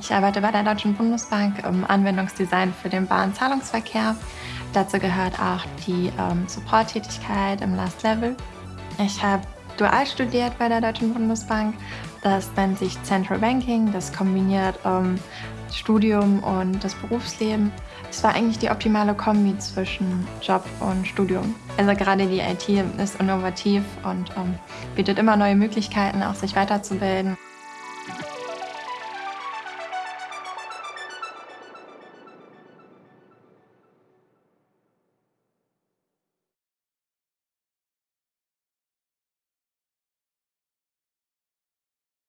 Ich arbeite bei der Deutschen Bundesbank im Anwendungsdesign für den Bahnzahlungsverkehr. Dazu gehört auch die ähm, Support-Tätigkeit im Last Level. Ich habe dual studiert bei der Deutschen Bundesbank. Das nennt sich Central Banking. Das kombiniert ähm, Studium und das Berufsleben. Es war eigentlich die optimale Kombi zwischen Job und Studium. Also gerade die IT ist innovativ und ähm, bietet immer neue Möglichkeiten, auch sich weiterzubilden.